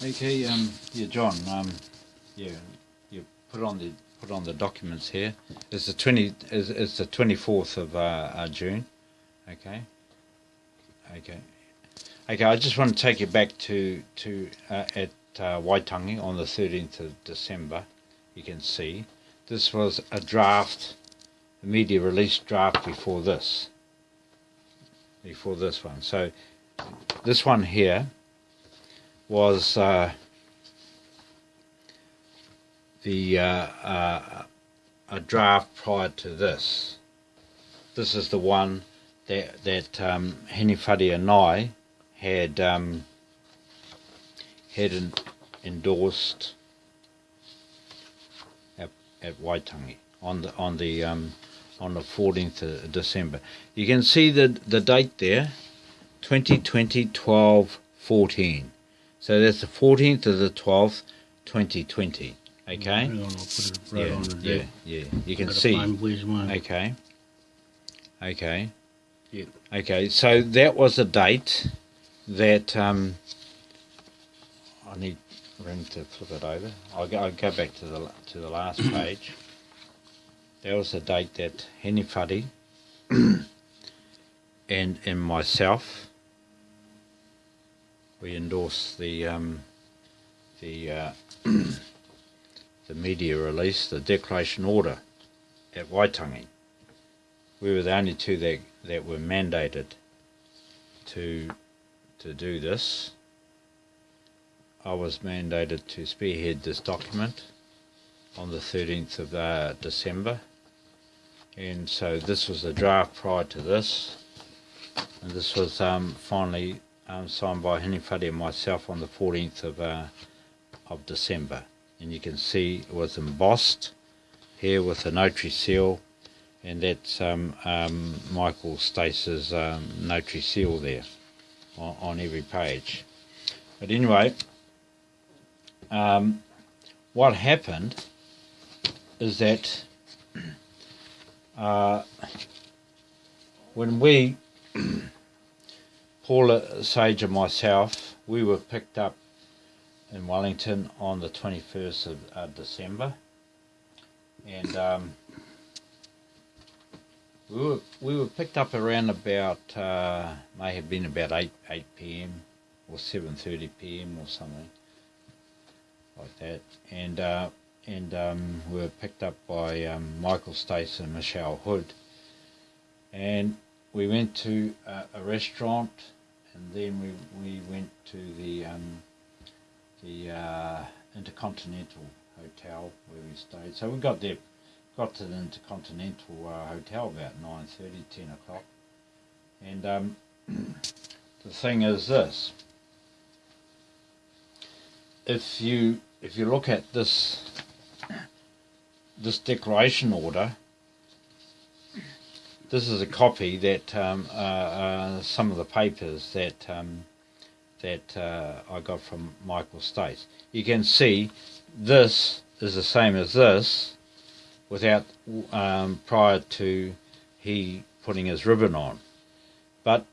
Okay, um, yeah, John, um, yeah, you put on the put on the documents here. It's the twenty. It's, it's the twenty fourth of uh, uh, June. Okay. Okay. Okay. I just want to take you back to to uh, at uh, Waitangi on the thirteenth of December. You can see this was a draft, a media release draft before this. Before this one, so this one here was uh, the uh, uh, a draft prior to this. This is the one that that um, Henny Fuddy and I had um, had en- endorsed at, at Waitangi on the on the um, on the 14th of December. You can see the the date there, 2020 12 14. So that's the 14th of the 12th, 2020. Okay? On, I'll put it right yeah, yeah, yeah. You can see. find which one. Okay. Okay. Yeah. Okay, so that was a date that um, I need room to flip it over. I'll go, I'll go back to the to the last page. That was a date that Henny Fuddy and and myself we endorsed the um, the uh, the media release, the declaration order at Waitangi. We were the only two that that were mandated to to do this. I was mandated to spearhead this document on the 13th of uh, December, and so this was a draft prior to this, and this was um, finally um, signed by Fuddy and myself on the 14th of uh, of December, and you can see it was embossed here with a notary seal, and that's um, um, Michael Stace's um, notary seal there on, on every page. But anyway, um, what happened is that uh, when we Paula Sage and myself, we were picked up in Wellington on the 21st of uh, December. And um, we, were, we were picked up around about, uh, may have been about 8, 8 p.m. or 7.30 p.m. or something like that. And, uh, and um, we were picked up by um, Michael Stace and Michelle Hood. And we went to a restaurant and then we we went to the um, the uh, Intercontinental Hotel where we stayed. So we got there, got to the Intercontinental uh, Hotel about 9.30, 10 o'clock. And um, the thing is this: if you if you look at this this declaration order. This is a copy that um, uh, uh, some of the papers that um, that uh, I got from Michael Stace. You can see this is the same as this, without um, prior to he putting his ribbon on, but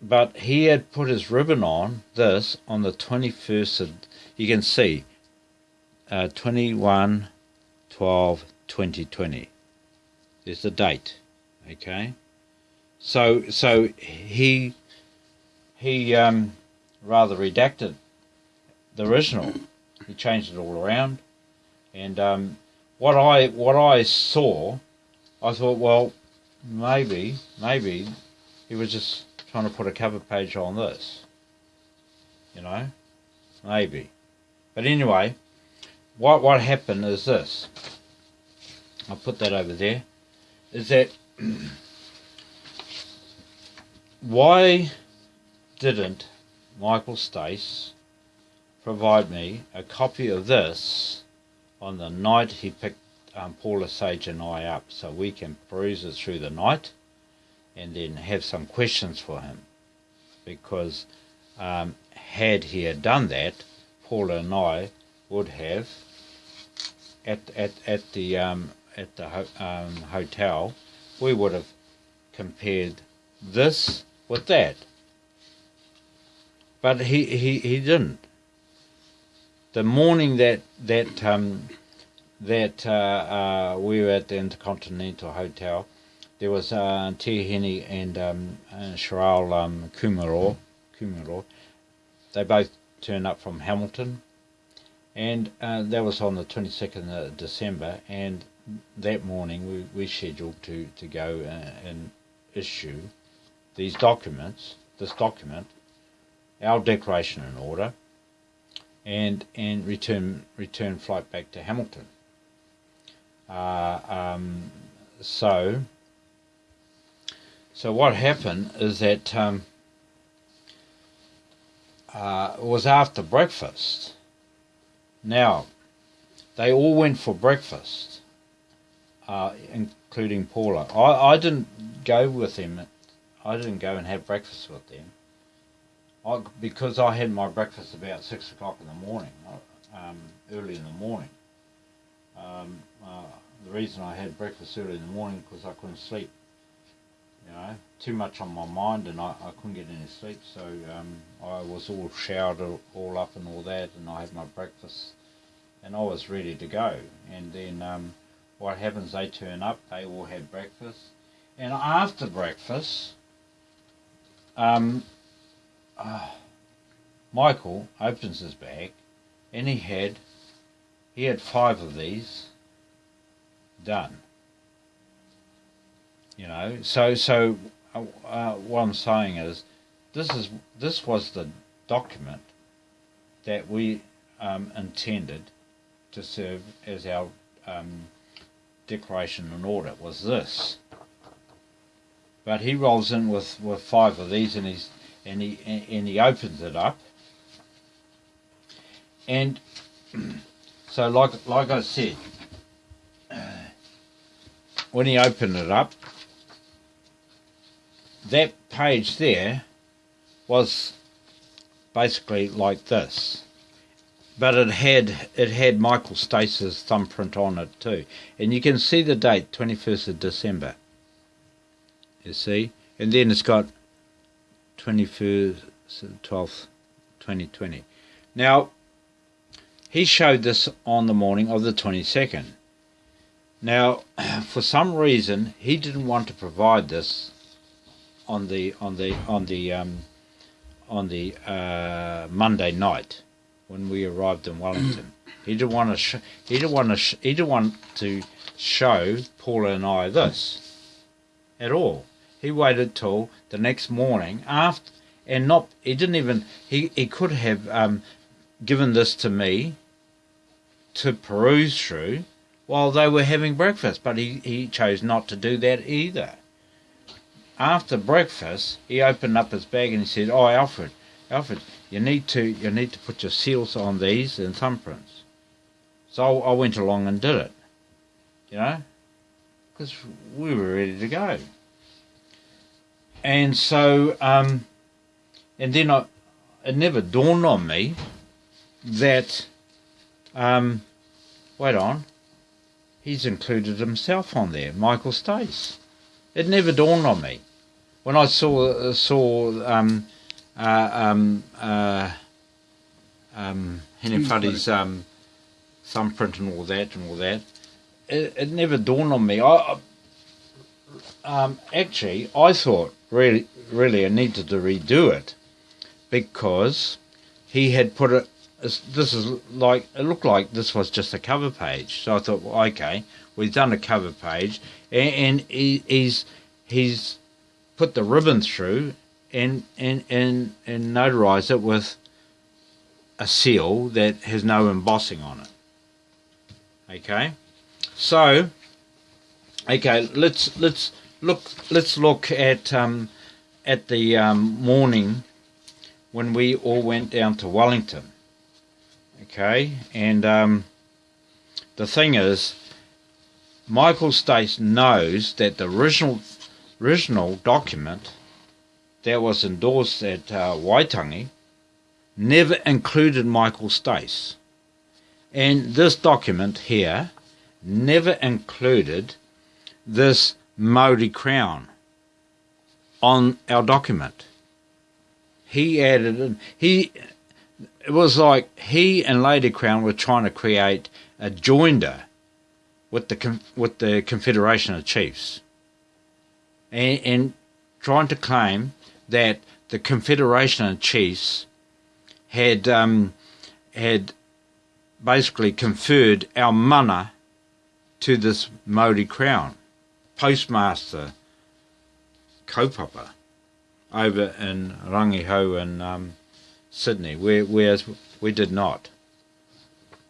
but he had put his ribbon on this on the twenty first of. You can see, uh, 21 12 2020. There's the date. Okay, so so he he um, rather redacted the original. He changed it all around, and um, what I what I saw, I thought, well, maybe maybe he was just trying to put a cover page on this. You know, maybe, but anyway, what what happened is this. I'll put that over there. Is that why didn't Michael Stace provide me a copy of this on the night he picked um, Paula Sage and I up so we can peruse it through the night and then have some questions for him? Because um, had he had done that, Paula and I would have at at at the um, at the ho- um, hotel we would have compared this with that. But he, he, he didn't. the morning that that um, that uh, uh, we were at the Intercontinental Hotel, there was uh, Tia Henny and um, uh, Cheryl um, Kumaro, Kumaro. They both turned up from Hamilton, and uh, that was on the 22nd of December. And that morning we, we scheduled to, to go uh, and issue these documents, this document, our declaration in order, and and return return flight back to Hamilton. Uh, um, so so what happened is that um, uh, it was after breakfast. Now they all went for breakfast, uh, including Paula. I, I didn't go with them. I didn't go and have breakfast with them. I, because I had my breakfast about six o'clock in the morning, um, early in the morning. Um, uh, the reason I had breakfast early in the morning because I couldn't sleep. You know, too much on my mind, and I, I couldn't get any sleep. So um, I was all showered all up and all that, and I had my breakfast, and I was ready to go. And then um, what happens? They turn up. They all had breakfast, and after breakfast, um, uh, Michael opens his bag, and he had he had five of these done. You know, so so uh, uh, what I'm saying is, this is this was the document that we um, intended to serve as our um, declaration and order was this. But he rolls in with, with five of these and he's and he and he opens it up. And so like like I said, when he opened it up, that page there was basically like this. But it had it had Michael Stace's thumbprint on it too. And you can see the date, twenty first of December. You see? And then it's got 21st, 12th, 2020. Now, he showed this on the morning of the 22nd. Now, for some reason, he didn't want to provide this on the on the on the um, on the uh, Monday night when we arrived in Wellington. he didn't want to. Sh- he didn't want to. Sh- he didn't want to show Paula and I this at all. He waited till the next morning after, and not. He didn't even. He he could have um, given this to me to peruse through while they were having breakfast, but he, he chose not to do that either. After breakfast, he opened up his bag and he said, "Oh, Alfred, Alfred, you need to you need to put your seals on these and thumbprints." So I went along and did it, you know, because we were ready to go. And so, um, and then I, it never dawned on me that, um, wait on, he's included himself on there, Michael Stace. It never dawned on me when I saw saw um, um, uh, um, Henny um, thumbprint and all that and all that. It, it never dawned on me. I, um, actually, I thought really, really, I needed to redo it because he had put it. This is like it looked like this was just a cover page. So I thought, well, okay, we've done a cover page, and, and he, he's he's put the ribbon through and and and and notarize it with a seal that has no embossing on it. Okay, so okay, let's let's look let's look at um, at the um, morning when we all went down to Wellington. Okay, and um, the thing is, Michael Stace knows that the original original document that was endorsed at uh, Waitangi never included Michael Stace. And this document here never included this Maori crown on our document. He added, he, it was like he and Lady Crown were trying to create a joinder with the with the Confederation of Chiefs, and, and trying to claim that the Confederation of Chiefs had um, had basically conferred our mana to this Maori crown, postmaster, kaupapa, over in Rangihau in um, Sydney, where, whereas we did not.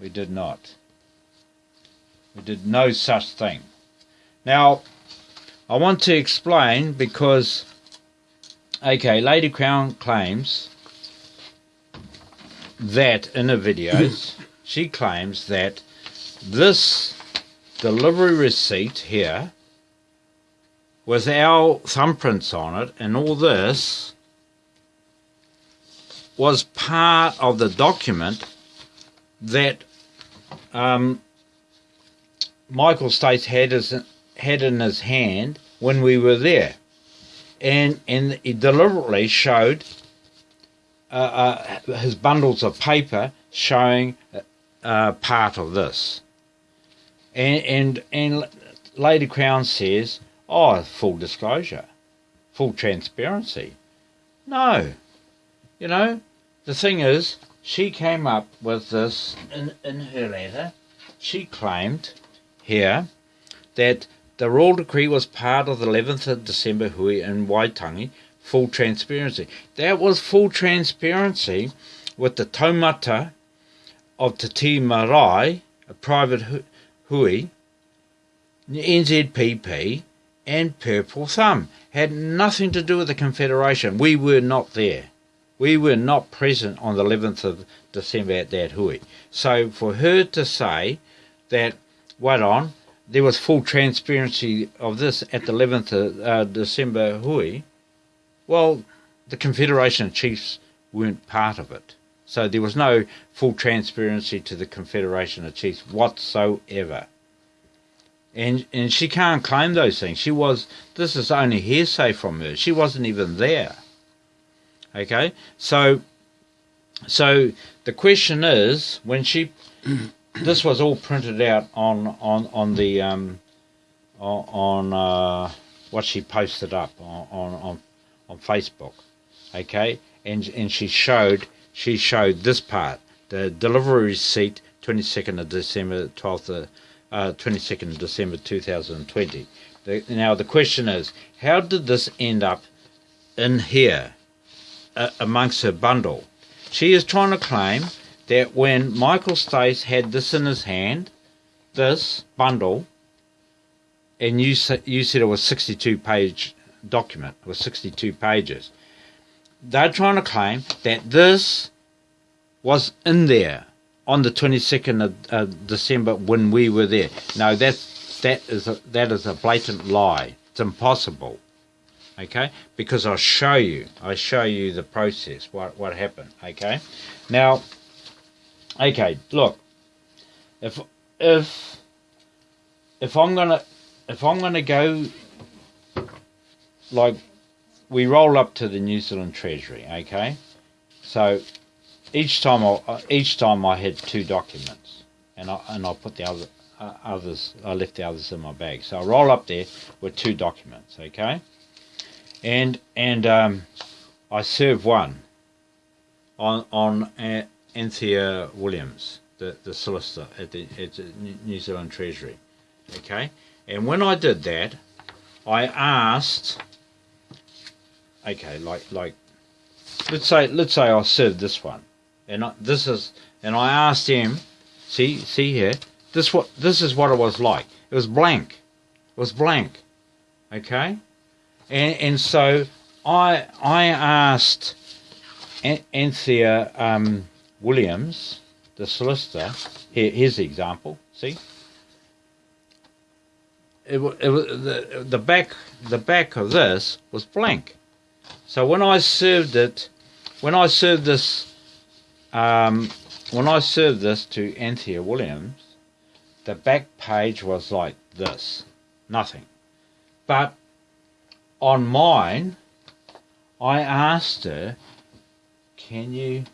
We did not. We did no such thing. Now, I want to explain because, okay, Lady Crown claims that in her videos, she claims that this delivery receipt here with our thumbprints on it and all this was part of the document that um, Michael Stace had, his, had in his hand when we were there. And, and he deliberately showed uh, uh, his bundles of paper showing uh, part of this. And, and, and Lady Crown says, oh, full disclosure, full transparency. No. You know, the thing is, she came up with this in, in her letter. She claimed here that the royal decree was part of the 11th of December hui in Waitangi, full transparency. That was full transparency with the taumata of Te Tii Marae, a private hui, NZPP, and Purple Thumb. Had nothing to do with the Confederation. We were not there. We were not present on the 11th of December at that hui. So for her to say that, wait on, there was full transparency of this at the 11th of uh, December hui, well, the Confederation of Chiefs weren't part of it. So there was no full transparency to the Confederation of Chiefs whatsoever. And and she can't claim those things. She was this is only hearsay from her. She wasn't even there. Okay? So so the question is when she this was all printed out on on on the um on uh, what she posted up on on on Facebook. Okay? And and she showed she showed this part, the delivery receipt, 22nd of December, 12th of, uh, 22nd of December 2020. The, now the question is, how did this end up in here uh, amongst her bundle? She is trying to claim that when Michael Stace had this in his hand, this bundle, and you said you said it was 62 page document, it was 62 pages they're trying to claim that this was in there on the 22nd of uh, December when we were there. No, that's, that, is a, that is a blatant lie. It's impossible. Okay? Because I'll show you. I show you the process, what, what happened. Okay? Now, okay, look. If, if, if I'm gonna, if I'm gonna go like we roll up to the New Zealand Treasury, okay? So each time I each time I had two documents, and I and I put the other uh, others I left the others in my bag. So I roll up there with two documents, okay? And and um, I serve one on on uh, Anthea Williams, the the solicitor at the, at New Zealand Treasury, okay? And when I did that, I asked okay, like like let's say let's say I served this one, and I, this is and I asked him, see see here, this what this is what it was like. It was blank, it was blank, okay, and and so I I asked Anthea um, Williams, the solicitor. Here, here's the example. See. It, it, the, the back the back of this was blank. So when I served it, when I served this, um, when I served this to Anthea Williams, the back page was like this, nothing. But on mine, I asked her, "Can you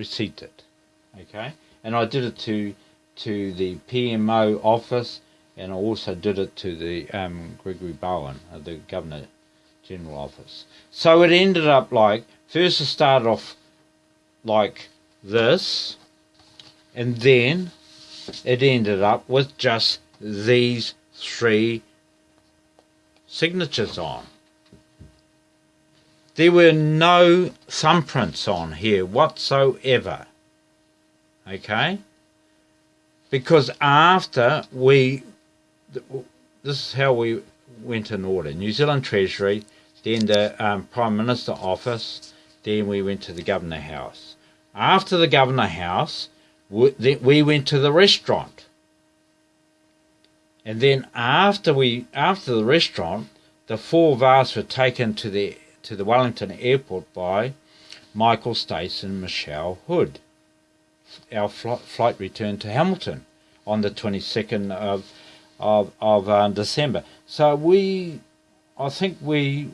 receipt it. Okay, and I did it to to the PMO office, and I also did it to the um, Gregory Bowen, uh, the Governor General office. So it ended up like first it started off like this, and then it ended up with just these three signatures on. There were no thumbprints on here whatsoever. Okay? Because after we, this is how we went in order New Zealand Treasury, then the um, Prime Minister office, then we went to the Governor House. After the Governor House, we, we went to the restaurant. And then after we after the restaurant, the four of were taken to the to the Wellington airport by Michael Stace and Michelle Hood. Our fl- flight returned to Hamilton on the 22nd of of, of uh, December. So we, I think we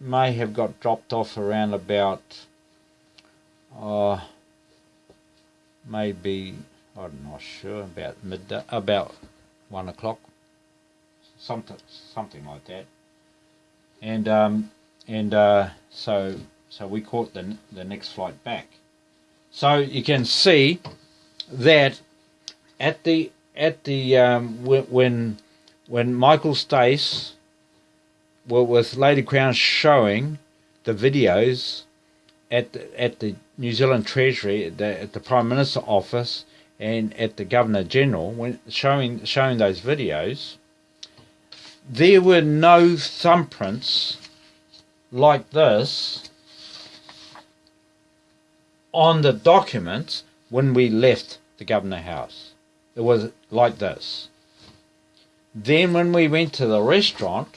may have got dropped off around about, uh, maybe I'm not sure about midday, about one o'clock, something something like that. And um, and uh, so so we caught the the next flight back. So you can see that at the at the um, when when Michael Stace well, with Lady Crown showing the videos at the, at the New Zealand Treasury, at the, at the Prime Minister office, and at the Governor General, when showing showing those videos, there were no thumbprints like this on the documents when we left the Governor House. It was like this. Then when we went to the restaurant,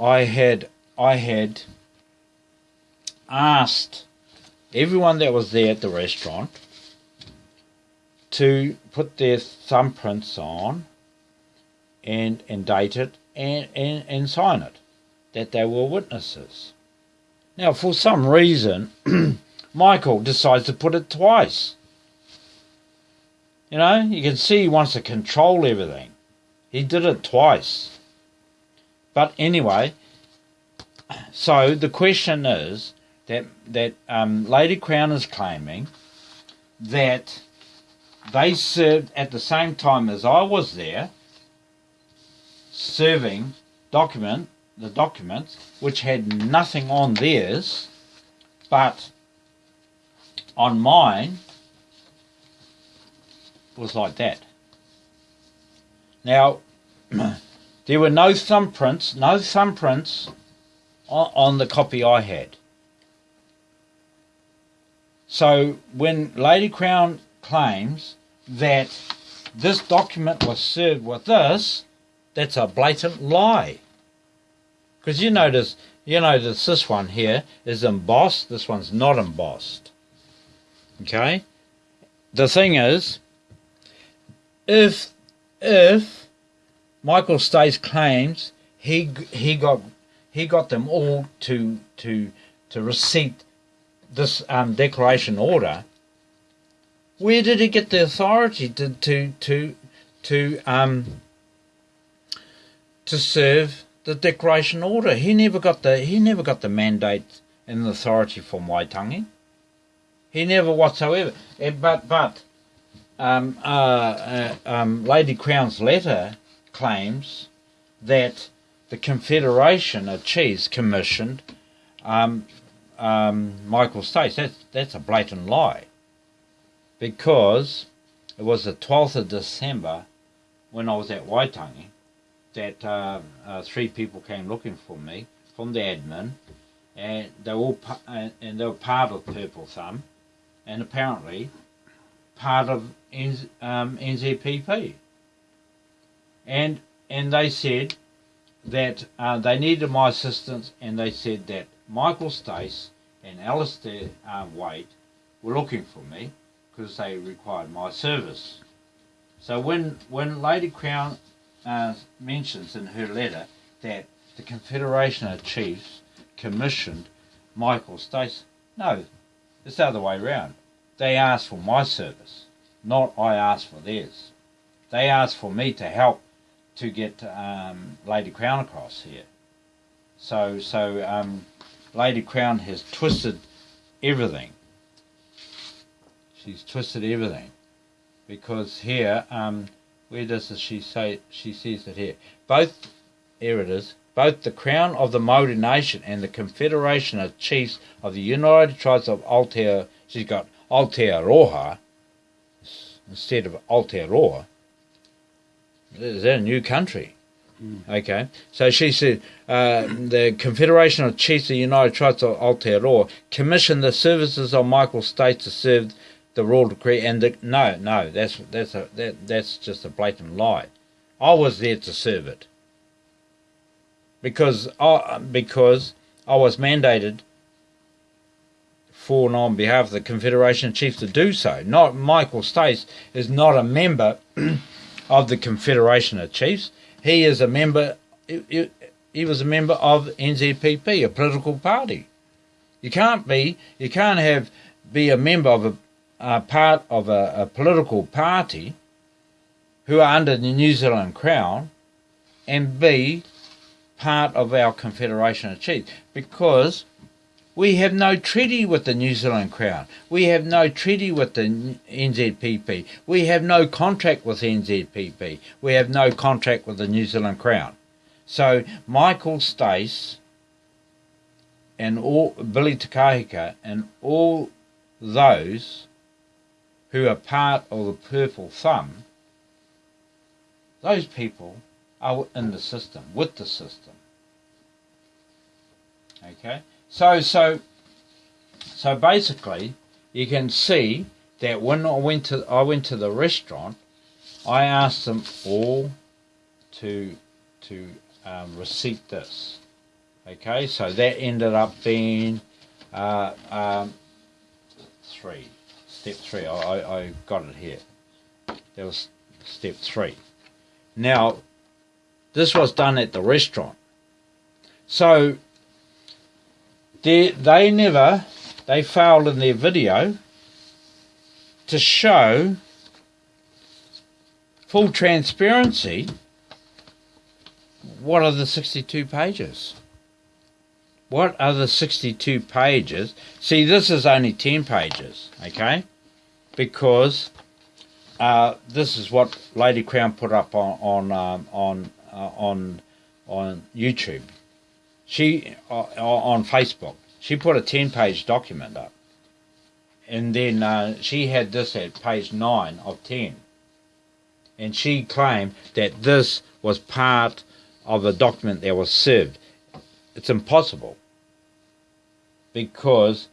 I had I had asked everyone that was there at the restaurant to put their thumbprints on and and date it and, and, and sign it that they were witnesses. Now for some reason Michael decides to put it twice. You know, you can see he wants to control everything. He did it twice. But anyway, so the question is that that um, Lady Crown is claiming that they served at the same time as I was there, serving document the documents which had nothing on theirs, but on mine was like that. Now, there were no thumbprints, no thumbprints on, on the copy I had. So when Lady Crown claims that this document was served with this, that's a blatant lie. Because you notice, you notice this one here is embossed, this one's not embossed. Okay? The thing is, if if Michael Stace claims he he got he got them all to to to receipt this um, declaration order. Where did he get the authority to to to to um to serve the declaration order? He never got the he never got the mandate and authority from Waitangi. He never whatsoever. Eh, but but um, uh, uh, um, Lady Crown's letter claims that the Confederation of Chiefs commissioned um, um, Michael Stace. That's, that's a blatant lie. Because it was the 12th of December when I was at Waitangi that uh, uh, three people came looking for me from the admin and they were all and they were part of Purple Thumb and apparently part of um, NZPP. And and they said that uh, they needed my assistance, and they said that Michael Stace and Alistair uh, Wade were looking for me because they required my service. So when when Lady Crown uh, mentions in her letter that the Confederation of Chiefs commissioned Michael Stace, no, it's the other way round they asked for my service, not I asked for theirs. They asked for me to help to get um, Lady Crown across here. So, so um, Lady Crown has twisted everything. She's twisted everything because here, um, where does she say? She says it here. Both, here it is. Both the Crown of the Maori Nation and the Confederation of Chiefs of the United Tribes of Aotearoa. She's got Aotearoa instead of Aotearoa. Is that a new country? Mm. Okay, so she said uh, the Confederation of Chiefs of the United Tribes of Aotearoa commissioned the services of Michael Stace to serve the royal decree. And the, no, no, that's that's a that, that's just a blatant lie. I was there to serve it because I, because I was mandated for and on behalf of the Confederation of Chiefs to do so. Not Michael Stace is not a member of the Confederation of Chiefs. He is a member. He, he was a member of NZPP, a political party. You can't be. You can't have be a member of a, a part of a, a political party who are under the New Zealand Crown and be part of our Confederation of Chiefs because we have no treaty with the New Zealand Crown. We have no treaty with the NZPP. We have no contract with NZPP. We have no contract with the New Zealand Crown. So Michael Stace and all Billy Te Kahika and all those who are part of the Purple Thumb, those people are in the system, with the system. Okay? So so so basically you can see that when I went to I went to the restaurant, I asked them all to to um, receipt this. Okay, so that ended up being uh, um, three, step three. I, I got it here. That was step three. Now, this was done at the restaurant. So they, they never, they failed in their video to show full transparency what are the 62 pages? What are the 62 pages? See, this is only 10 pages, okay? Because uh, this is what Lady Crown put up on on um, on uh, on on YouTube. She uh, on Facebook. She put a ten-page document up, and then uh, she had this at page nine of ten. And she claimed that this was part of a document that was served. It's impossible because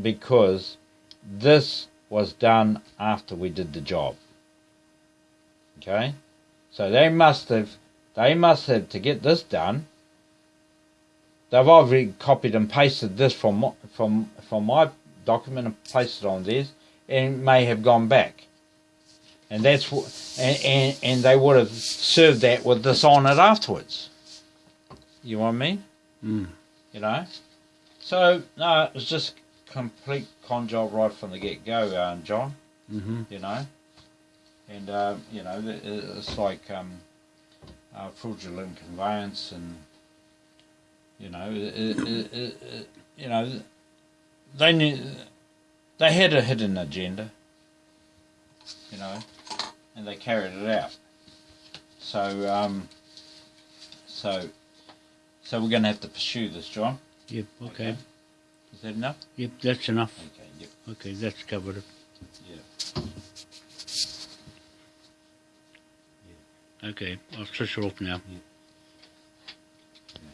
because this was done after we did the job. Okay, so they must have they must have to get this done. They've already copied and pasted this from from from my document and placed it on theirs, and may have gone back. And that's what, and, and, and they would have served that with this on it afterwards. You know what I mean? Mm. You know? So, no, it was just complete con job right from the get go, uh, John. Mm-hmm. You know? And, uh, you know, it's like um, uh, fraudulent conveyance and, you know, it, it, it, you know, they knew, they had a hidden agenda, you know, and they carried it out. So, um, so, so we're going to have to pursue this, John. Yep. Okay. okay. Is that enough? Yep, that's enough. Okay. Yep. Okay, that's covered it. Yeah. yeah. Okay, I'll switch it off now. Yeah.